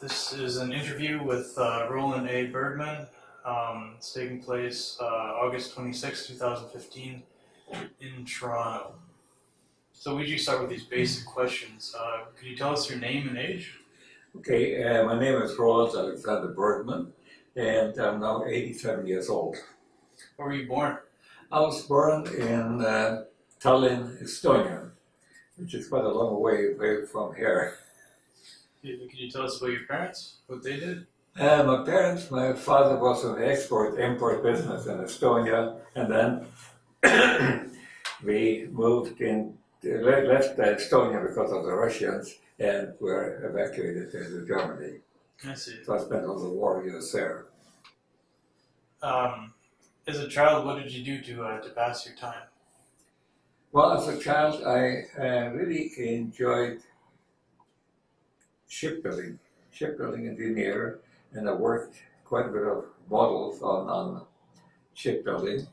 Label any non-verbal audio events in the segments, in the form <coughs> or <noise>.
This is an interview with uh, Roland A. Bergman. Um, it's taking place uh, August 26, 2015, in Toronto. So we just start with these basic questions. Uh, could you tell us your name and age? Okay, uh, my name is Roland Alexander Bergman, and I'm now 87 years old. Where were you born? I was born in uh, Tallinn, Estonia, which is quite a long way away from here. <laughs> Could you tell us about your parents? What they did? Uh, my parents, my father was in the export-import business in Estonia, and then <coughs> we moved in, left Estonia because of the Russians, and were evacuated to Germany. I see. So I spent all the war years there. Um, as a child, what did you do to uh, to pass your time? Well, as a child, I uh, really enjoyed shipbuilding, shipbuilding engineer, and I worked quite a bit of models on, on shipbuilding,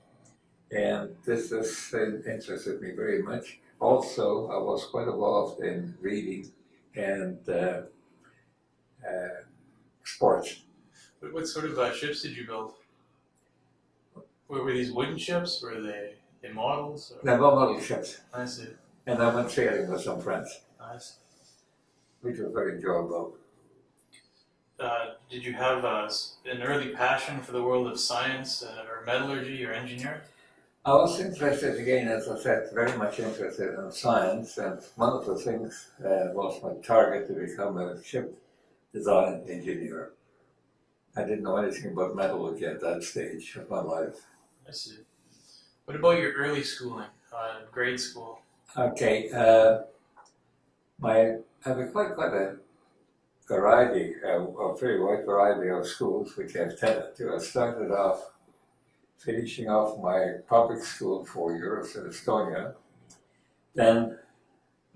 and this has uh, interested me very much. Also, I was quite involved in reading and uh, uh, sports. What, what sort of uh, ships did you build? Were, were these wooden ships? Were they, they models? Or? Naval model ships, I see. and I went sailing with some friends, I see. Which was very enjoyable. Uh, did you have uh, an early passion for the world of science uh, or metallurgy or engineering? I was interested again, as I said, very much interested in science, and one of the things uh, was my target to become a ship design engineer. I didn't know anything about metallurgy at that stage of my life. I see. What about your early schooling, uh, grade school? Okay, uh, my have a quite quite a variety, uh, a very wide variety of schools which I've tended to. I started off finishing off my public school four years in Estonia. Then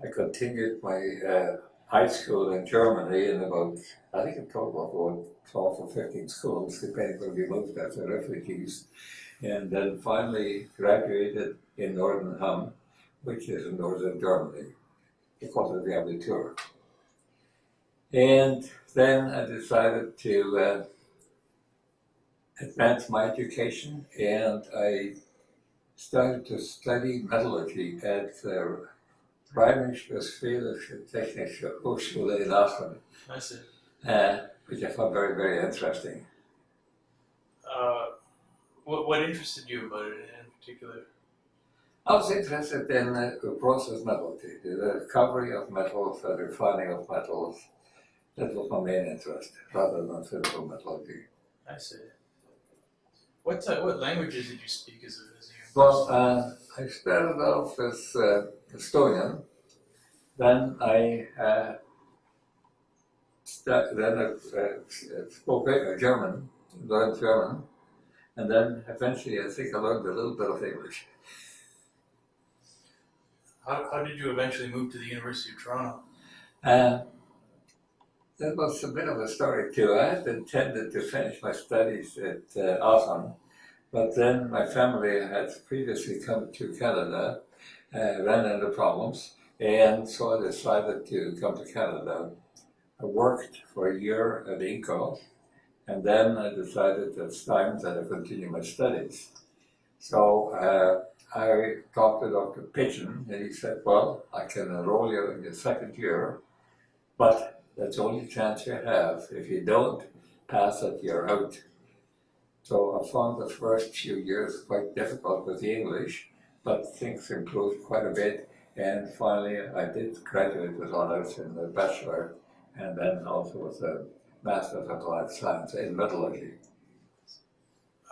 I continued my uh, high school in Germany in about, I think a total of about 12 or 15 schools, depending where we moved as refugees. And then finally graduated in Northern which is in northern Germany, because of the Abitur. And then I decided to uh, advance my education and I started to study metallurgy at the Rheinisch-Westfälische Technische Hochschule in Aachen, I see. uh, which I found very, very interesting. Uh, what, what interested you about it in particular? I was interested in uh, process metallurgy, the recovery of metals, the refining of metals. That was my main interest, rather than physical metallurgy. I see. What uh, what languages did you speak as a, as a Well, uh, I started off as uh, Estonian, then I uh, then I uh, spoke German, learned German, and then eventually I think I learned a little bit of English. How, how did you eventually move to the University of Toronto? Uh, that was a bit of a story too. I had intended to finish my studies at uh, Aachen, but then my family had previously come to Canada, uh, ran into problems, and so I decided to come to Canada. I worked for a year at Inco, and then I decided that it's time that I continue my studies. So uh, I talked to Dr. Pidgeon, and he said, well, I can enroll you in your second year, but that's the only chance you have. If you don't pass it, you're out. So I found the first few years quite difficult with the English, but things improved quite a bit. And finally, I did graduate with honors in the bachelor, and then also with a master's of applied science in metallurgy.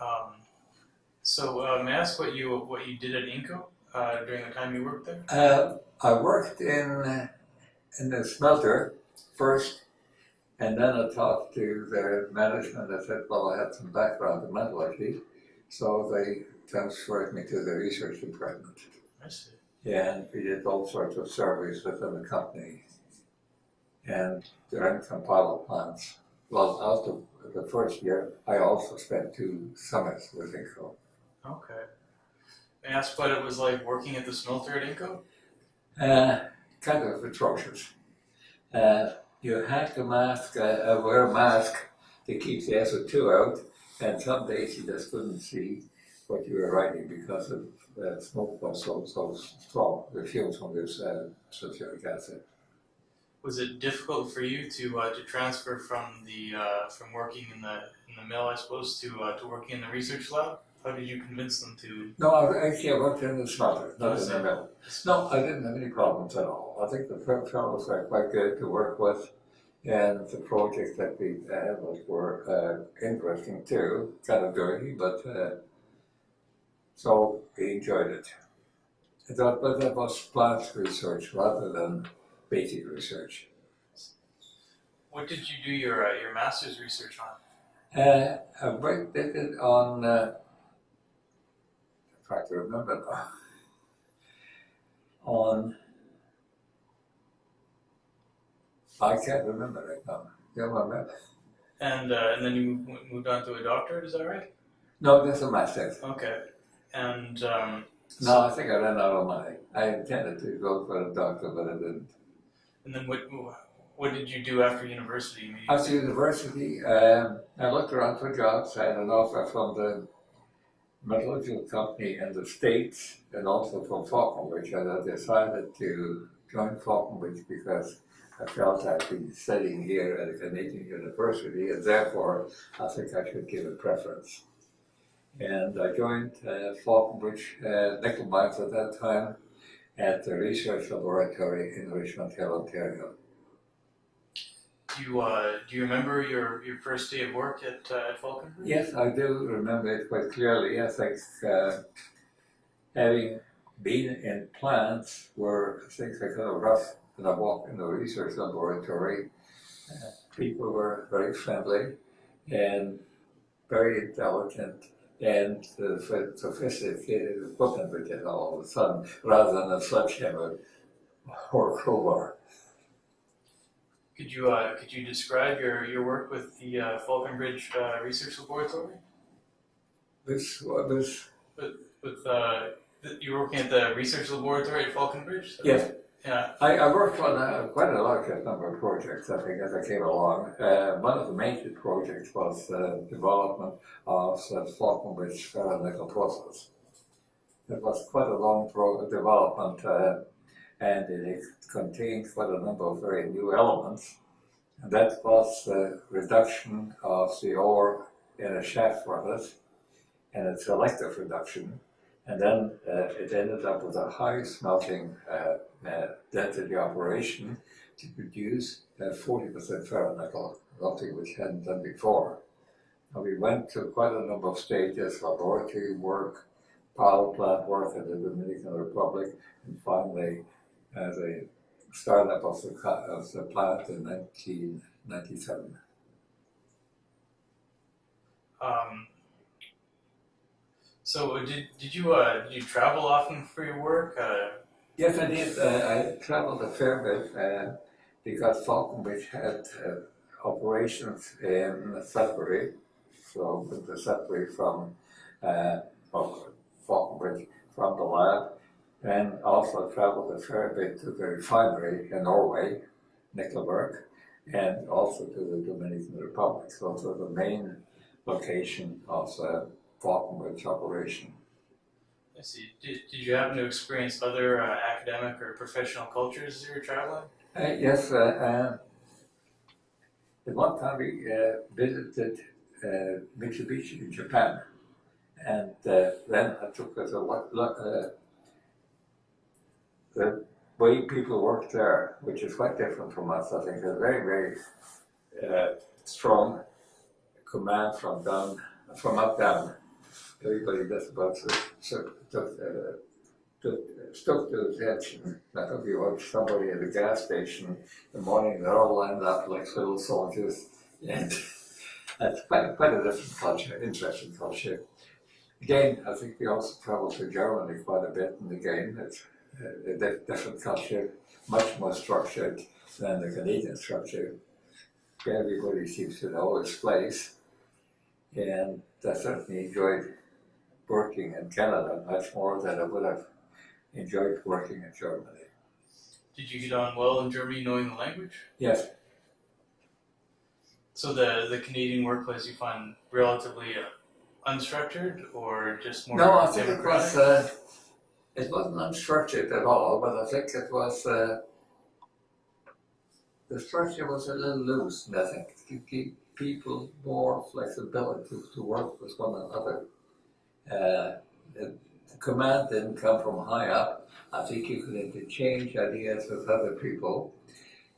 Um, so uh, may I ask what you what you did at Inco uh, during the time you worked there? Uh, I worked in in the smelter first, and then I talked to the management. I said, "Well, I had some background in metallurgy," so they transferred me to the research department, I see. and we did all sorts of surveys within the company, and ran some pilot plants. Well, after the first year, I also spent two summers with Inco. Okay. I ask what it was like working at the smelter at Inco? Uh, kind of atrocious. Uh, you had to mask, uh, uh, wear a mask to keep the SO2 out, and some days you just couldn't see what you were writing because of the smoke was so, so strong, the fumes from this uh, sulfuric acid. Was it difficult for you to uh, to transfer from the uh, from working in the in the mill, I suppose, to uh, to working in the research lab? How did you convince them to? No, I actually I worked in the smelter, not in the mill. No, I didn't have any problems at all. I think the fel- fellows were quite good to work with, and the projects that we had were uh, interesting too, kind of dirty, but uh, so we enjoyed it. I thought, but that was plant research rather than basic research. What did you do your uh, your master's research on? Uh, I did it on, in fact, I remember now, on, I can't remember right now. My map? And uh, and then you moved, moved on to a doctorate. Is that right? No, that's a master's. Okay. And um, No, I think I ran out of money. I intended to go for a doctor, but I didn't. and then what what did you do after university? After university, um, I looked around for jobs. I had an offer from the metallurgical company in the States and also from Falconbridge. And I decided to join Falconbridge because I felt I'd been studying here at a Canadian university and therefore I think I should give it preference. And I joined uh, Falconbridge uh, nickel mines at that time at the research laboratory in Richmond Hill, Ontario. Do you uh, do you remember your, your first day of work at uh, at Falconbridge? Yes, I do remember it quite clearly. I think uh, having been in plants where things are kind of rough, and I walked in the research laboratory, uh, people were very friendly and very intelligent and uh, so- sophisticated equipment did all of a sudden, rather than a sledgehammer or a crowbar. Could you uh, could you describe your, your work with the uh, Falconbridge uh, Research Laboratory? This was, With uh, th- you were working at the research laboratory at Falconbridge. yes, Yeah. I, I worked on uh, quite a large number of projects, I think, as I came along. Uh, one of the major projects was the development of the Falconbridge ferronickel process. It was quite a long pro- development, uh, and it contained quite a number of very new elements. And that was the reduction of the ore in a shaft furnace, and a selective reduction. And then uh, it ended up with a high smelting uh, uh, density operation to produce uh, 40% ferronickel, something which hadn't done before. And we went to quite a number of stages, laboratory work, power plant work in the Dominican Republic, and finally uh, a startup of the, of the plant in 1997. Um, so did did you uh, did you travel often for your work? Uh, Yes, I did. Uh, I traveled a fair bit uh, because Falconbridge had uh, operations in Sudbury, so the Sudbury from uh, Fal- Falconbridge from the lab, and also traveled a fair bit to the refinery in Norway, Nikkelverk, and also to the Dominican Republic. So those were the main location of the Falconbridge operation. I see. Did, did you happen to experience other uh, academic or professional cultures as you were traveling? Uh, yes, uh, uh, at one time we uh, visited uh, Mitsubishi in Japan, and uh, then I took us a uh, the way people work there, which is quite different from us. I think they're very, very uh, strong command from down, from up down. Everybody does about so, uh, took, stuck to attention. I think you watch somebody at a gas station in the morning, they're all lined up like little soldiers. And <laughs> that's quite, quite a different culture, interesting culture. Again, I think we also travel to Germany quite a bit, and again, it's a, a different culture, much more structured than the Canadian structure. Everybody seems to know its place, and I certainly enjoyed working in Canada much more than I would have enjoyed working in Germany. Did you get on well in Germany, knowing the language? Yes, So the the Canadian workplace you find relatively uh, unstructured or just more No, I think it was, uh, it wasn't unstructured at all, but I think it was, uh, the structure was a little loose, and I think to give people more flexibility to work with one another. Uh, the, the command didn't come from high up. I think you could interchange ideas with other people,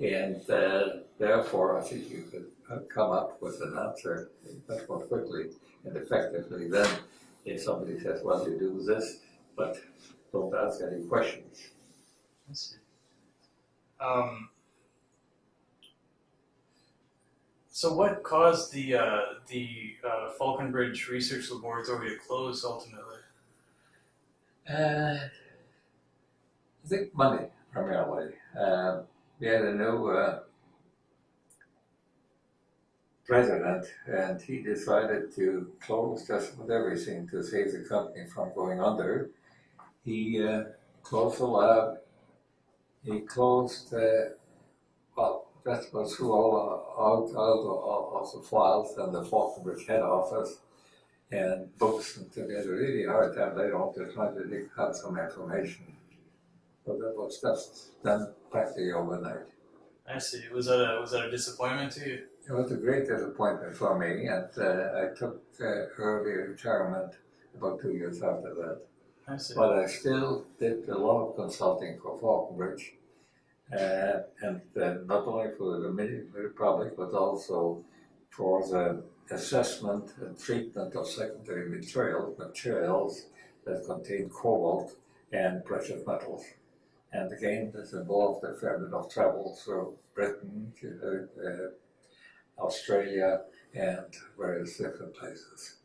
and uh, therefore I think you could uh, come up with an answer much more quickly and effectively than if somebody says, well, you do this, but don't ask any questions. I see. Um, so what caused the uh, the uh, Falconbridge Research Laboratory to close ultimately? Uh, I think money primarily. Uh, we had a new uh, president, and he decided to close just about everything to save the company from going under. He uh, closed the lab. He closed, uh, well, that was through all uh, out, of the files and the Falconbridge head office and books, and had a really hard time later on to try to dig out some information. But that was just done practically overnight. I see. Was that a was that a disappointment to you? It was a great disappointment for me, and uh, I took uh, early retirement about two years after that. I see. But I still did a lot of consulting for Falconbridge, uh, and uh, not only for the Dominican Republic, but also for the assessment and treatment of secondary materials, materials that contain cobalt and precious metals. And again, this involved a fair bit of travel through Britain, uh, uh, Australia, and various different places.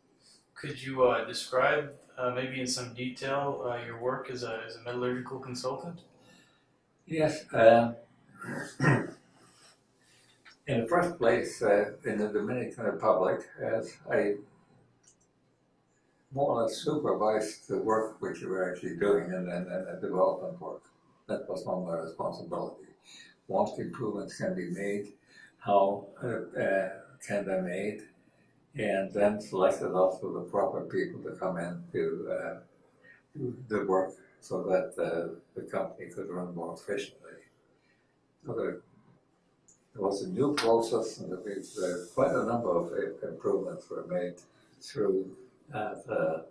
Could you uh, describe uh, maybe in some detail uh, your work as a as a metallurgical consultant? Yes. Um, <clears throat> in the first place, uh, in the Dominican Republic, as I more or less supervised the work which we were actually doing and, and, and the development work. That was not my responsibility. What improvements can be made, how uh, uh, can they be made, and then selected also the proper people to come in to uh, do the work so that uh, the company could run more efficiently. So there, there was a new process, and was uh, quite a number of improvements were made through uh, the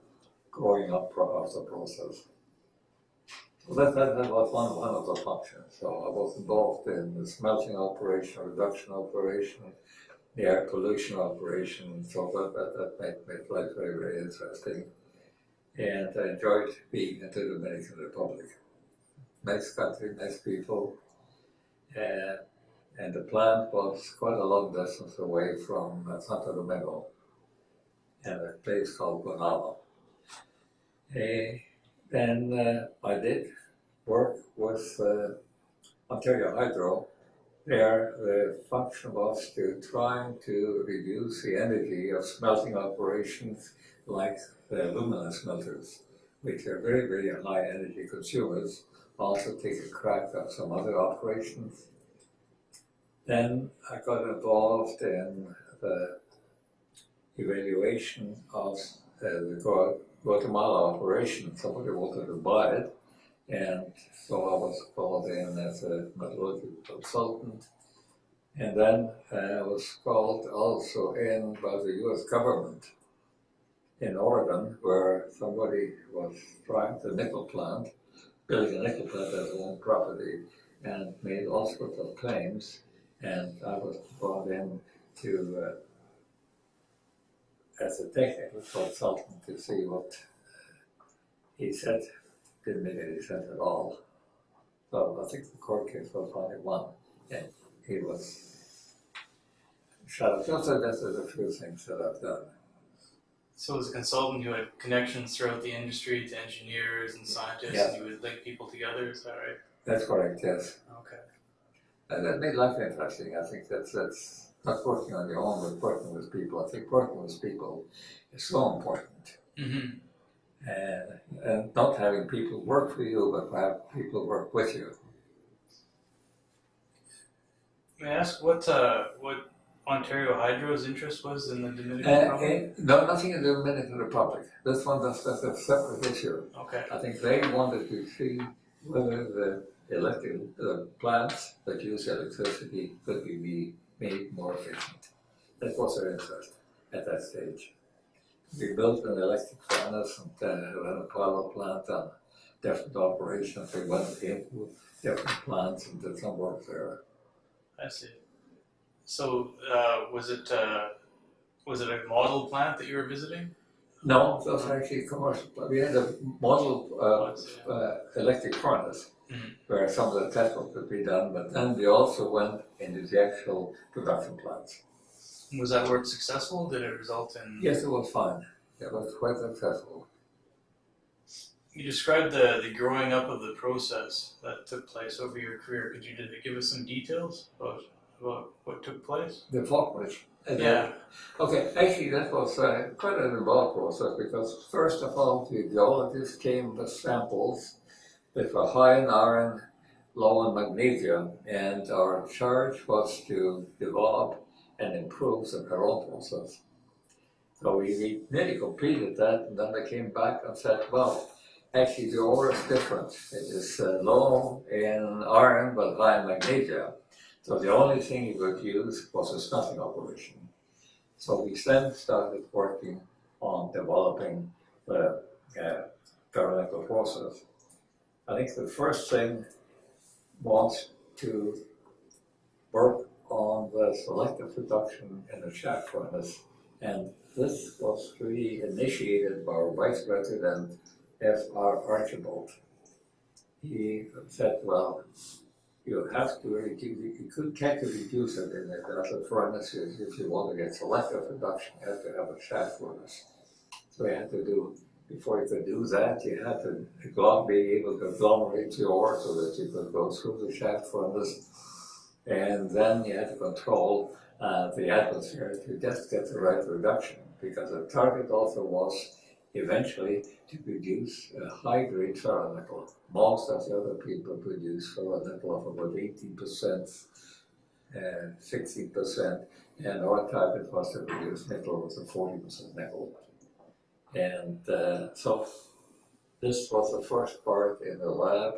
growing up of the process. So that, that, that was one, one of the functions. So I was involved in the smelting operation, reduction operation, the air pollution operation, and so that, that, made, made life very, very interesting. And I enjoyed being in the Dominican Republic. Nice country, nice people. Uh, and the plant was quite a long distance away from uh, Santo Domingo, in a place called Guanaba. Uh, then uh, I did work with uh, Ontario Hydro. There, the function was to trying to reduce the energy of smelting operations like the alumina smelters, which are very, very high energy consumers. Also take a crack at some other operations. Then I got involved in the evaluation of uh, the Guatemala operation. Somebody wanted to buy it, and so I was called in as a metallurgical consultant. And then I was called also in by the US government in Oregon, where somebody was trying the nickel plant, building a nickel plant as own property, and made all sorts of claims. And I was brought in to, uh, as a technical consultant, to see what he said didn't make any sense at all. So I think the court case was only won, and he was shut up. So that's a few things that I've done. So as a consultant, you had connections throughout the industry to engineers and scientists, Yeah. and you would link people together. Is that right? That's correct, yes. Okay. And that made life interesting. I think that's that's not working on your own, but working with people. I think working with people is so important. Mm-hmm. And, and not having people work for you, but have people work with you. May I ask what uh, what Ontario Hydro's interest was in the Dominican Uh, Republic? eh, no, nothing in the Dominican Republic. This one, that's, that's a separate issue. Okay. I think they wanted to see whether the electric uh, plants that use electricity could be be made more efficient. That was their interest at that stage. We built an electric furnace and uh, ran a power plant and different operations. They went into different plants and did some work there. I see. So, uh, was it, uh, was it a model plant that you were visiting? No, it was actually commercial. We had a model Oh, uh, uh, electric furnace Mhm. where some of the test work could be done, but then we also went into the actual production plants. Was that work successful? Did it result in? Yes, it was fine. It was quite successful. You described the, the growing up of the process that took place over your career. Could you d- give us some details about, about what took place? The Falconbridge. and, Yeah. Okay, actually, that was uh, quite an involved process because first of all, the geologists came with samples that were high in iron, low in magnesium, and our charge was to develop and improve the Caron process. So we, we nearly completed that, and then they came back and said, well, actually the ore is different. It is uh, low in iron but high in magnesium. So the only thing you could use was a smelting operation. So we then started working on developing the uh, process. I think the first thing was to work on the selective reduction in the shaft furnace. And this was really initiated by our vice president, F.R. Archibald. He said, well, you have to reduce, you could, can't reduce it in the acid furnaces if you want to get selective reduction, you have to have a shaft furnace. So you had to do, before you could do that, you had to be able to agglomerate your ore so that you could go through the shaft furnace. And then you had to control uh, the atmosphere to just get the right reduction, because the target also was eventually to produce a high-grade ferronickel. Most of the other people produce ferronickel of about eighteen percent, and sixteen percent, and our target was to produce nickel with a forty percent nickel. And uh, so this was the first part in the lab.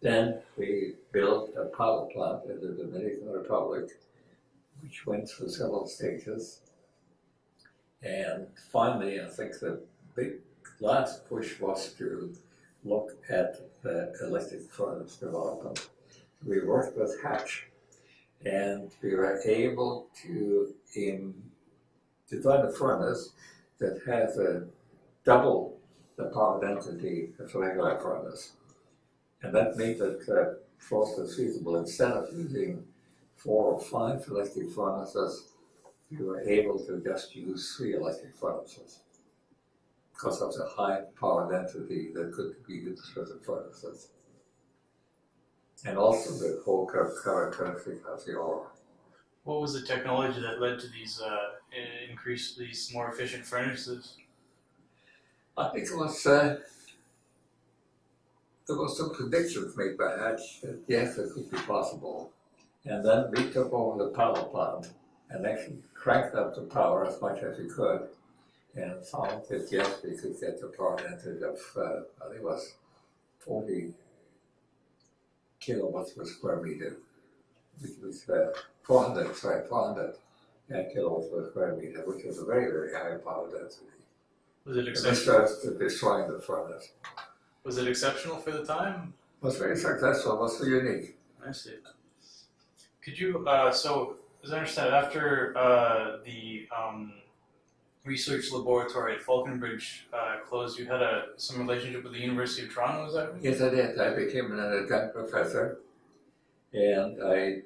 Then we built a pilot plant in the Dominican Republic, which went through several stages. And finally, I think the big last push was to look at the electric furnace development. We worked with Hatch and we were able to um, design a furnace that has a double the power density of a regular furnace. And that made it uh, process feasible. Instead of using four or five electric furnaces, we were able to just use three electric furnaces because of the high power density that could be used for the furnaces. And also the whole char- characteristic of the ore. What was the technology that led to these uh, increased these more efficient furnaces? I think it was, uh, there was some predictions made by Hatch that yes, it could be possible. And then we took over the power plant and actually cranked up the power as much as we could and found that yes, we could get the power density of, uh, I think it was forty kilowatts per square meter, which was, uh, four hundred, sorry, four hundred kilowatts per square meter, which was a very, very high power density. Was it And this exceptional? starts to destroying the furnace. Was it exceptional for the time? Was very successful, was so unique. I see. Could you, uh, so, as I understand, after uh, the um, research laboratory at Falconbridge uh, closed, you had a some relationship with the University of Toronto. was that right? Yes, I did. I became an adjunct professor, and I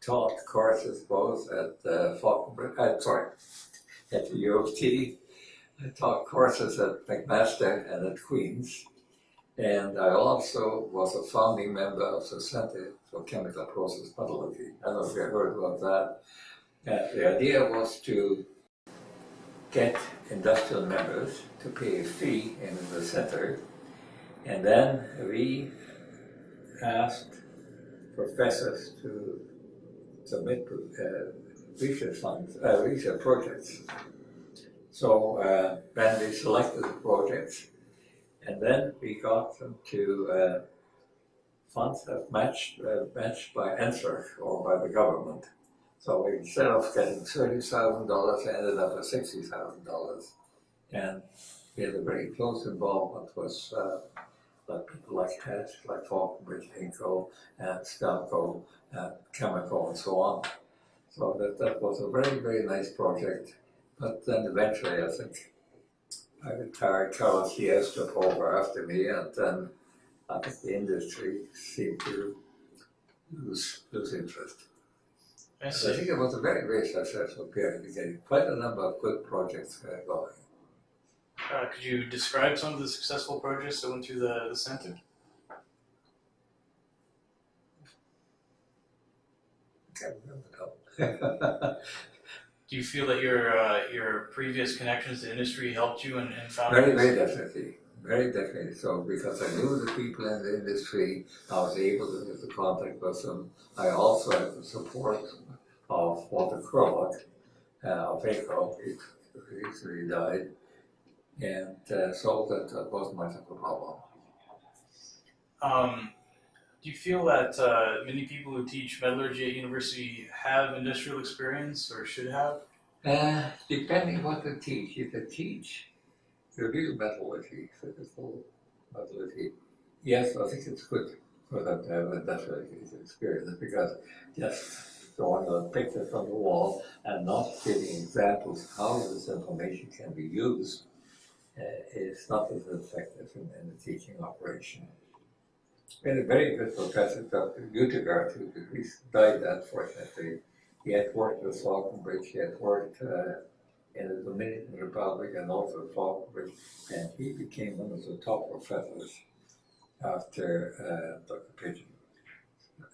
taught courses both at uh, Falconbridge, uh, sorry, at the U of T. I taught courses at McMaster and at Queen's, and I also was a founding member of the Center for Chemical Process Metallurgy. I don't know if you heard about that. And the idea was to get industrial members to pay a fee in the center and then we asked professors to submit uh, research funds, uh, research projects. So uh, then we selected the projects, and then we got them to uh, funds that matched uh, matched by NSERC or by the government. So instead of getting thirty thousand dollars, ended up with sixty thousand dollars, and we had a very close involvement with uh, like people like Ted, like Falconbridge, Inco, and Stelco, and Chemical, and so on. So that, that was a very, very nice project. But then eventually, I think I retired, Carlos Diaz took over after me, and then I think the industry seemed to lose, lose interest. I So I think it was a very, very successful period, getting quite a number of good projects uh, going. Uh, could you describe some of the successful projects that went through the, the center? Can't remember now. <laughs> Do you feel that your uh, your previous connections to industry helped you in, in founding Very, very definitely. Very definitely. So because I knew the people in the industry, I was able to get the contact with them. I also had the support of Walter Curlook, uh, of ACO, he recently died. And uh, so that, that wasn't much of a problem. Um, do you feel that uh, many people who teach metallurgy at university have industrial experience or should have? Uh, depending what they teach, if they teach the real metallurgy, physical metallurgy, yes, I think it's good for them to have industrial experience because just drawing a picture from the wall and not giving examples how this information can be used uh, is not as effective in, in the teaching operation. Had a very good professor, Dr. Utigard, who who died unfortunately. He had worked with Falconbridge, he had worked uh, in the Dominican Republic and also Falconbridge, and he became one of the top professors after uh, Dr. Pidgeon.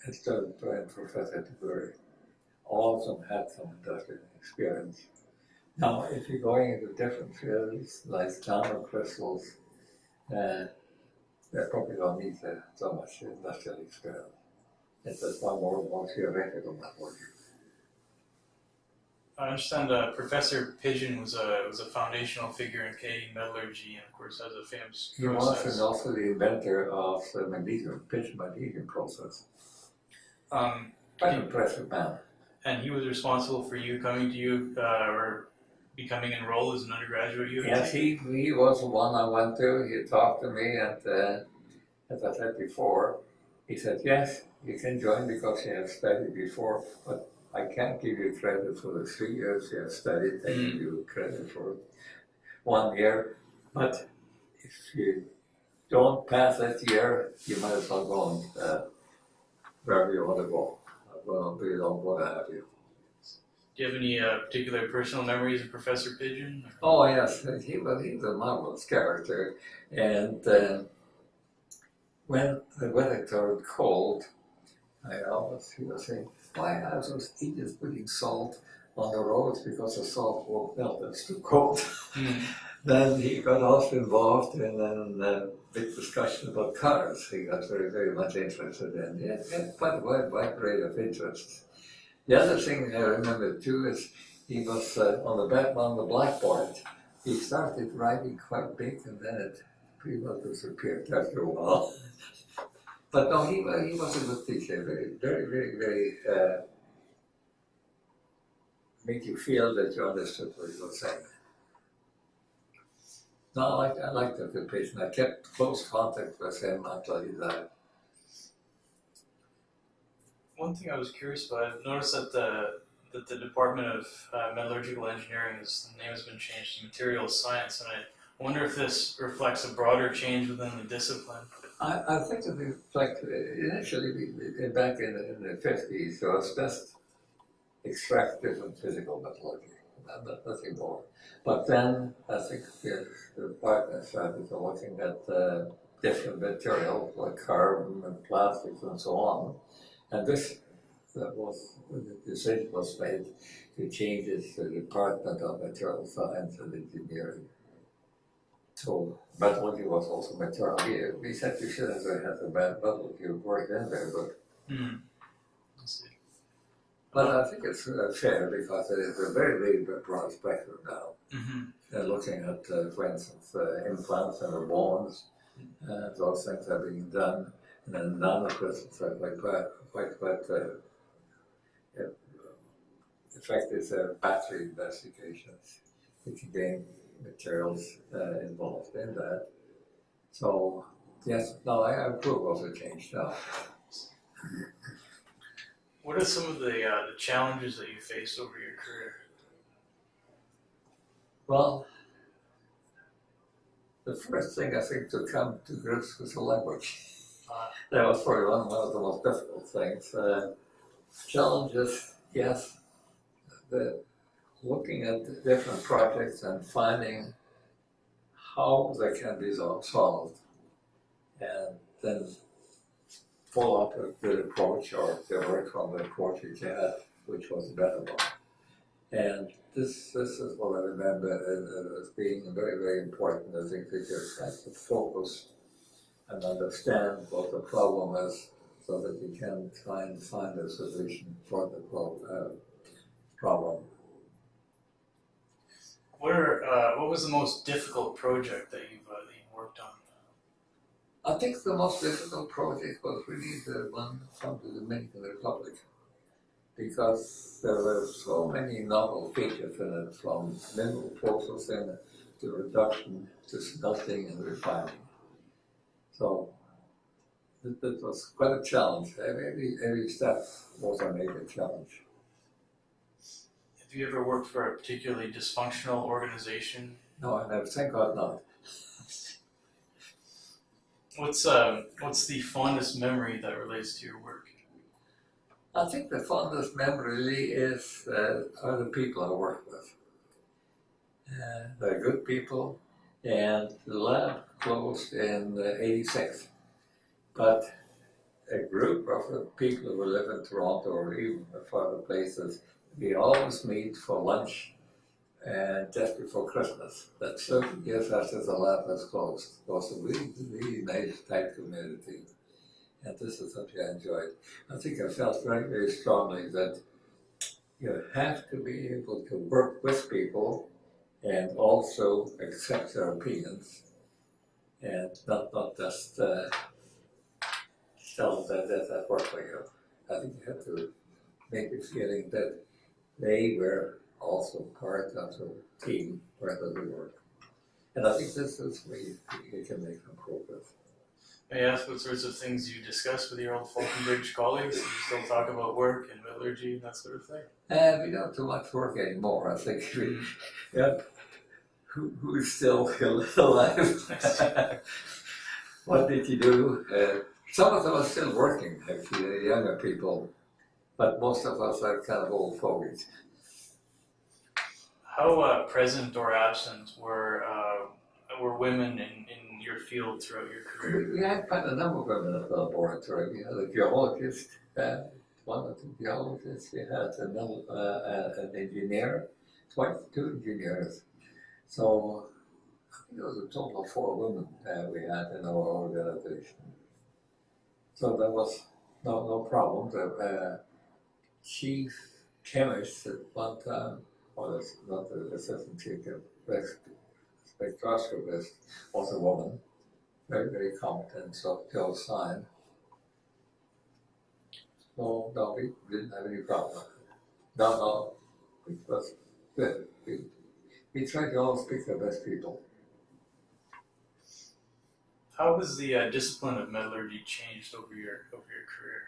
Instead of Professor DeBury. All of them had some industrial experience. Now, if you're going into different fields like nanocrystals, uh, they probably don't need uh, so much industrial experience. It's just one more, more theoretical methodology. I understand uh, Professor Pidgeon was a was a foundational figure in Canadian metallurgy, and of course has a famous He was process. and also the inventor of the magnesium, pitch magnesium process. Um, Quite an impressive man. and he was responsible for you coming to you uh, or becoming enrolled as an undergraduate at Yes, he, he was the one I went to. He talked to me, and uh, as I said before, he said, Yes, you can join because you have studied before, but I can't give you credit for the three years you have studied. I give you credit for one year. But if you don't pass that year, you might as well go on uh, wherever you want to go. Well, we don't want to have you. Do you have any uh, particular personal memories of Professor Pidgeon? Oh yes, he was he was a marvelous character, and uh, when the weather turned cold, I always he was saying, "Why are those idiots putting salt on the roads because the salt won't melt? It's too cold." <laughs> Hmm. then he got also involved in a big discussion about cars. He got very very much interested in. it, he quite a wide, wide array of interests. The other thing I remember too is he was uh, on the back on the blackboard. He started writing quite big, and then it pretty much disappeared after a while. <laughs> but no, he he was a good teacher. Very very very very. Uh, make you feel that you understood what he was saying. No, I liked, I liked the patient. I kept close contact with him until he died. One thing I was curious about, I've noticed that the that the Department of uh, Metallurgical Engineering is the name has been changed to Materials Science, and I wonder if this reflects a broader change within the discipline. I, I think it's like uh, initially back in the, in the fifties, there was just extractive and physical metallurgy, not- not- nothing more. But then I think the, the department started looking at uh, different materials like carbon and plastics and so on. And this that was the decision was made to change it to the Department of Material Science and Engineering. So metallurgy was also material. We, we said we shouldn't have had the metallurgy work in there, but see. But I think it's uh, fair because it is a very, very broad spectrum now. hmm Uh, looking at, uh, for instance, uh, implants and the bones, uh, those things are being done. And then nanocrystals are quite, quite, quite, uh, in fact, it's a battery investigations. We can gain materials uh, involved in that. So, yes, no, I approve of the change now. What are some of the uh, the challenges that you faced over your career? Well, the first thing I think to come to grips with the language. That was probably one, of the most difficult things. Uh, challenges, yes, the looking at different projects and finding how they can be solved, and then follow up a good approach or work from the approach you had, which was a better one. And this this is what I remember as being very very important. I think that you have to focus and understand what the problem is so that you can try and find a solution for the pro- uh, problem. what are uh, what was the most difficult project that you've uh, that you've worked on? I think the most difficult project was really the one from the Dominican Republic because there were so many novel features in it from mineral processing to reduction to smelting and refining. So it, it was quite a challenge. Every, every step was a major challenge. Have you ever worked for a particularly dysfunctional organization? No, I never, thank God not. <laughs> What's um what's the fondest memory that relates to your work? I think the fondest memory really is uh, are the people I work with. Uh, they're good people, and the lab closed in uh, '86. But a group of people who live in Toronto or even further places, we always meet for lunch and just before Christmas. That's 30 years after the lab was closed. It was a really, really nice, tight community. And this is something I enjoyed. I think I felt very, very strongly that you have to be able to work with people and also accept their opinions and not, not just uh, tell them that that that work for you. I think you have to make the feeling that they were also part of the team, part of the work. And I think this is where you, you can make some progress. May I ask what sorts of things you discuss with your old Falconbridge colleagues? Do you still talk about work and metallurgy and that sort of thing? And we don't do much work anymore. I think we, <laughs> yeah, who, who's still <laughs> alive? what did you do? Uh, some of them are still working, actually, the younger people, but most of us are kind of old fogies. How uh, present or absent were uh, were women in, in your field throughout your career? We, we had quite a number of women at the laboratory. We had a geologist, uh, one or two geologists. We had another, uh, uh, an engineer, twice two engineers. So I think it was a total of four women uh, we had in our organization. So there was no no problem. The uh, chief chemist at one time, or not the assistant chief spectroscopist, was a woman very, very competent, so Joe signed. So, no, we didn't have any problem. No, no, it was good. We, tried to always pick the best people. How has the uh, discipline of metallurgy changed over your over your career?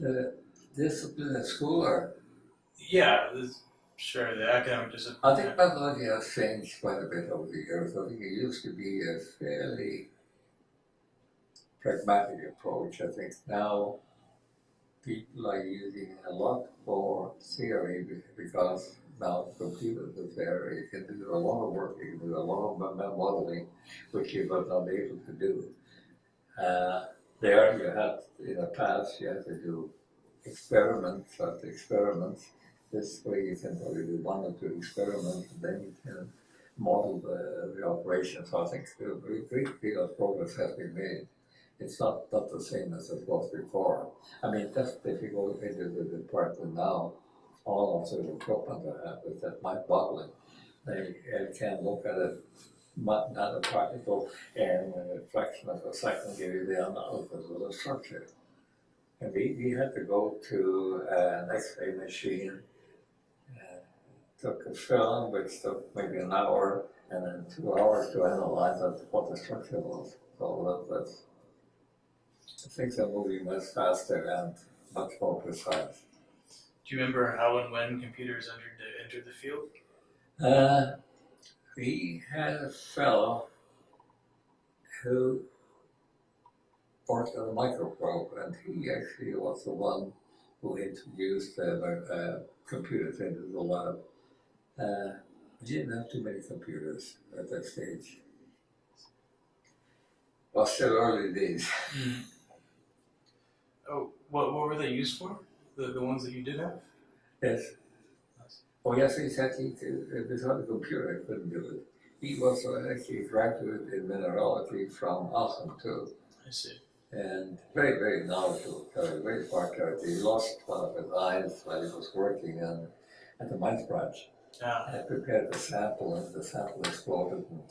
The discipline at school, or Yeah, this, sure. The academic discipline. I think metallurgy has changed quite a bit over the years. I think it used to be a fairly pragmatic approach. I think now people are using a lot more theory because now computers are there. You can do a lot of work, you can do a lot of mo- mo- modeling, which you were not able to do. Uh, there you had, in the past, you had to do experiments after experiments. This way you can probably do one or two experiments and then you can model the, the operation. So I think a great great deal of progress has been made it's not, not the same as it was before. I mean, that's if you go into the department now, all of the equipment they have is that mind boggling. They can look at it not, not a particle and a fraction of a second give you the analysis of the structure. And we, we had to go to an X-ray machine. uh, Took a film, which took maybe an hour, and then two hours to analyze what the structure was. So that, that's, things are moving much faster and much more precise. Do you remember how and when computers entered the, entered the field? Uh, we had a fellow who worked on a microprobe, and he actually was the one who introduced uh, uh, computers into the lab. Uh, we didn't have too many computers at that stage. Well, still early days. Oh, what what were they used for? The the ones that you did have? Yes. Oh, yes, he said he could, uh, without a computer, he couldn't do it. He was actually a graduate in mineralogy from Aachen too, I see. and very, very knowledgeable, uh, very smart character. He lost one of his eyes while he was working on, at the mine branch. Yeah. I prepared the sample, and the sample exploded and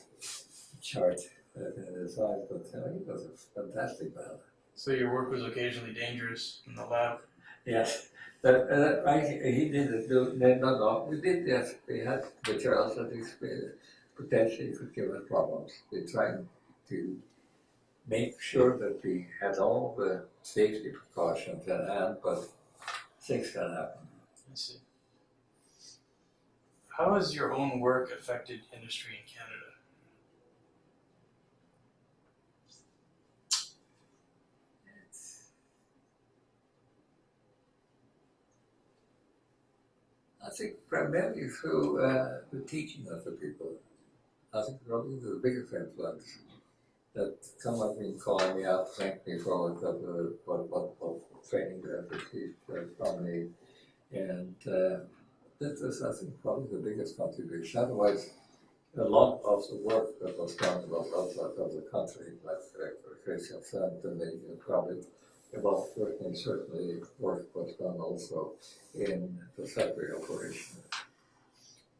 charred uh, in his eyes, but uh, he was a fantastic man. So your work was occasionally dangerous in the lab. Yes, that, uh, I, he didn't do, no, no, no, we did, yes, we had materials that potentially could give us problems. We're trying to make sure that we had all the safety precautions at hand, but things can happen. I see. How has your own work affected industry in Canada? I think primarily through uh, the teaching of the people. I think probably the biggest influence that some have been calling me up, thank me for what, what, what, what training they have received from me. And uh, this is, I think, probably the biggest contribution. Otherwise, a lot of the work that was done was outside of the country, like uh, Christian said, and they probably about certainly, certainly work was done also in the factory operation.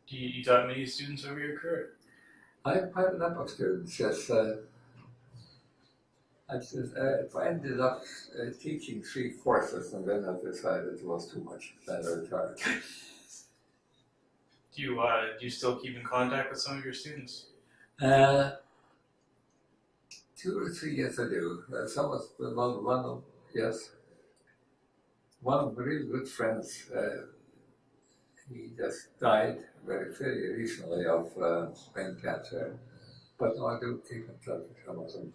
Do you, you taught many students over your career? I have quite a number of students, yes. Uh, I just, uh, I ended up uh, teaching three courses and then I decided it was too much, then I retired. <laughs> Do you uh, do you still keep in contact with some of your students? Uh, two or three years I do. Uh, some of one, one of, yes. One of my really good friends, uh, he just died very, very recently of uh, brain cancer. But no, I do keep in touch with some of them.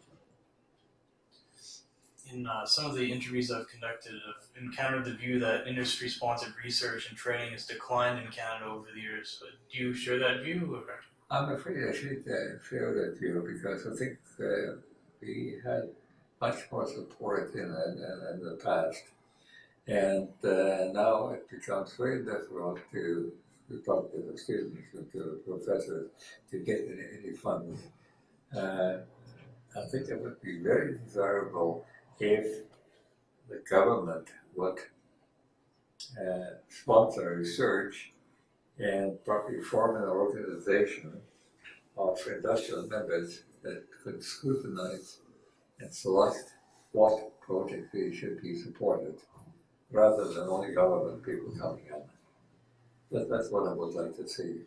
In uh, some of the interviews I've conducted, I've encountered the view that industry-sponsored research and training has declined in Canada over the years. Do you share that view? Or? I'm afraid I should uh, share that view because I think uh, we had much more support in, in, in the past. And uh, now it becomes very difficult to, to talk to the students and to the professors to get any, any funds. Uh, I think it would be very desirable if the government would uh, sponsor research and probably form an organization of industrial members that could scrutinize and select what projects they should be supported, rather than only government people coming in. That, that's what I would like to see.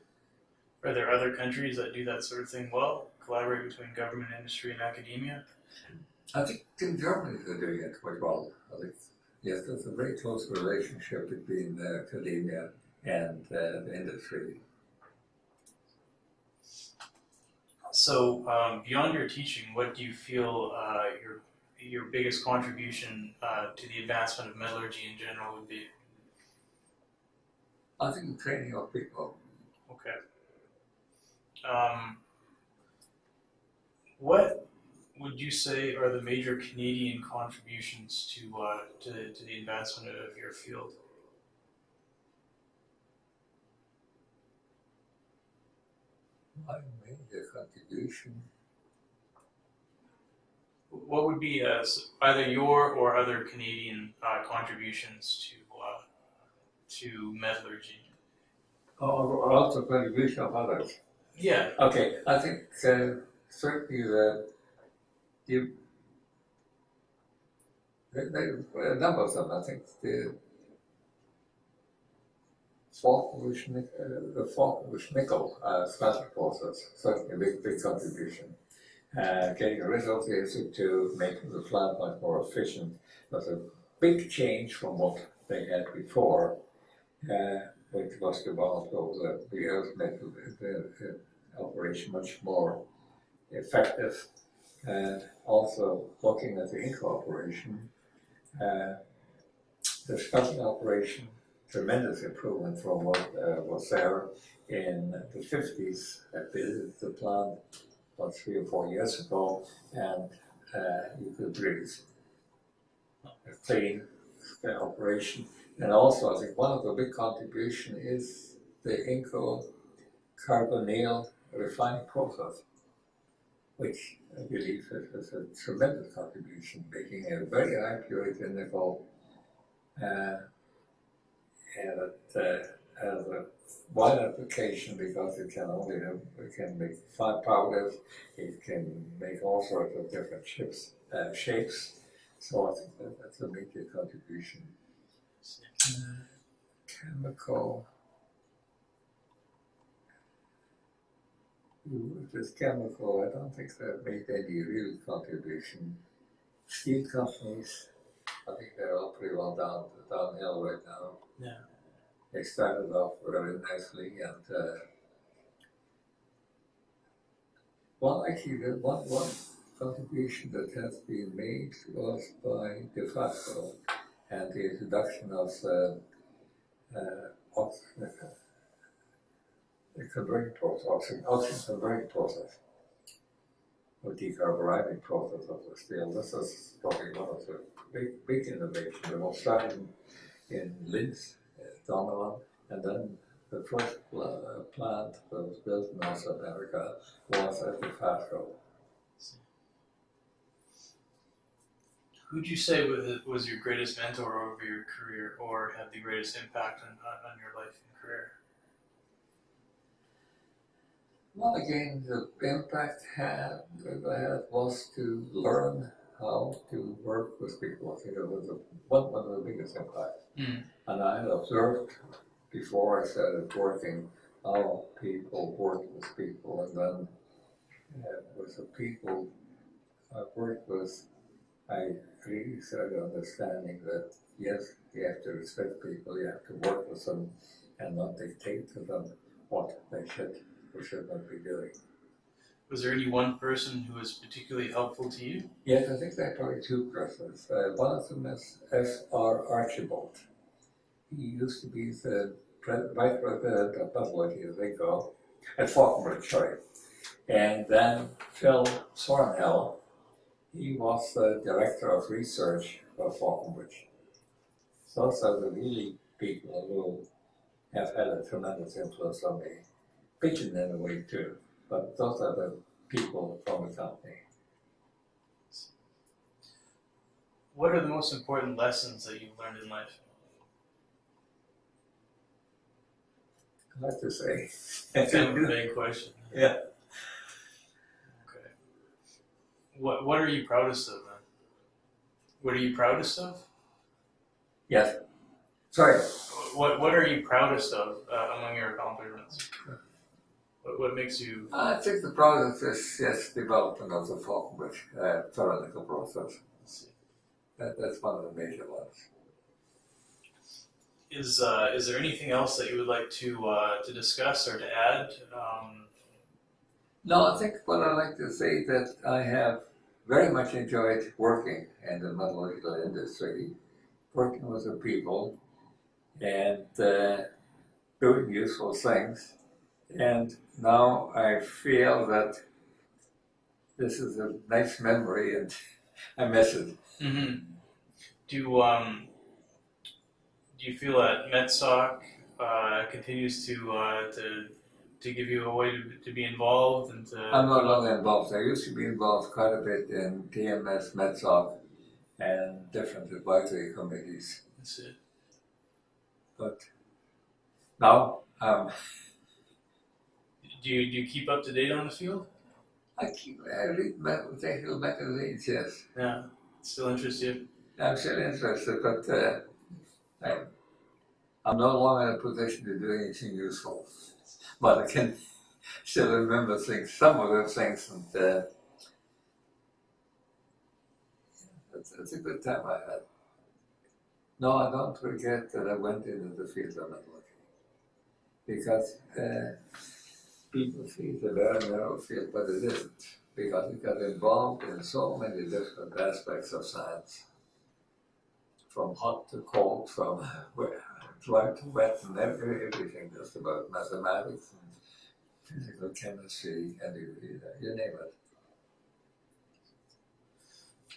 Are there other countries that do that sort of thing well? Collaborate between government, industry, and academia? I think in Germany they're doing it quite well. I think, yes, there's a very close relationship between uh, academia and uh, the industry. So, um, beyond your teaching, what do you feel uh, your your biggest contribution uh, to the advancement of metallurgy in general would be? I think the training of people. Okay. Um, what would you say are the major Canadian contributions to uh, to, to the advancement of your field? My what would be uh, either your or other Canadian uh, contributions to uh, to metallurgy? Or, or also contribution of others. Yeah. Okay, I think uh, certainly the you there, there, a number of them. I think the Nic- uh, nickel uh, process certainly a big big contribution. Uh, getting rid of the to making the plant much more efficient was a big change from what they had before, uh, which was developed over the years, made the, operation much more effective. And also looking at the Inco operation, uh, the smelting operation, tremendous improvement from what uh, was there in the fifties. I visited the plant about three or four years ago, and uh, you could breathe. s- clean operation. And also, I think one of the big contribution is the Inco carbonyl refining process, which I believe is, is a tremendous contribution, making a very high purity nickel, uh, and it uh, has a wide application because it can only have, it can make fine powders, it can make all sorts of different chips, uh, shapes. So I think that that's a major contribution. Uh, chemical. This chemical, I don't think that made any real contribution. Steel companies, I think they're all pretty well down downhill right now. Yeah. They started off very nicely and uh, well actually the one one contribution that has been made was by Dofasco and the introduction of uh, uh, the converting process, oxygen, oxygen converting process, or decarburizing process of the steel. This is probably one of the big, big innovations. It was started in, in Linz, uh, Donawitz, and then the first uh, plant that was built in North America was at Dofasco. Who'd you say was, was your greatest mentor over your career, or had the greatest impact on, on on your life and career? Well, again, the impact had, that I had was to learn how to work with people. I think it was a, one, one of the biggest impacts. Mm. And I had observed before I started working how people work with people, and then uh, with the people I worked with, I really started understanding that yes, you have to respect people, you have to work with them, and not dictate to them what they should or should not be doing. Was there any one person who was particularly helpful to you? Yes, I think there are probably two persons. Uh, one of them is F.R. Archibald. He used to be the vice president of metallurgy, as they go, at Falconbridge, sorry. And then Phil Sornell, he was the director of research for Falconbridge. Those are the really people who have had a tremendous influence on me. Pidgeon in a way too, but those are the people from the company. What are the most important lessons that you've learned in life? Hard to say. It's kind of a big question. <laughs> Yeah. Okay. What What are you proudest of then? What are you proudest of? Yes. Sorry. What What are you proudest of uh, among your accomplishments? What What makes you? I think the process is yes, development of the Falconbridge uh, theoretical process. That, that's one of the major ones. Is uh, Is there anything else that you would like to uh, to discuss or to add? Um, No, I think what I like to say that I have very much enjoyed working in the metallurgical industry, working with the people, and uh, doing useful things. And now I feel that this is a nice memory, and <laughs> I miss it. hmm Do um, Do you feel that MetSoc uh, continues to uh, to to give you a way to, to be involved and to. I'm no longer involved. I used to be involved quite a bit in TMS, MetSoc, and different advisory committees. That's it. But now um, <laughs> Do you do you keep up to date on the field? I keep I read ma- technical magazines. Yes, Yeah, still interests you. I'm still interested, but uh, I'm, I'm no longer in a position to do anything useful. But I can <laughs> still remember things, some of those things, and uh, it's, it's a good time I had. No, I don't regret that I went into the field of networking because uh, people see it's a very narrow field, but it isn't because it got involved in so many different aspects of science, from hot to cold, from <laughs> dry to wet, and every, everything just about mathematics and physical chemistry, and you name it.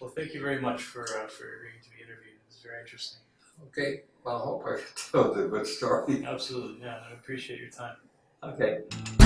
Well, thank you very much for uh, for agreeing to be interviewed. It was very interesting. Okay, well, I hope I <laughs> told a good story. Absolutely, yeah. I appreciate your time. Okay.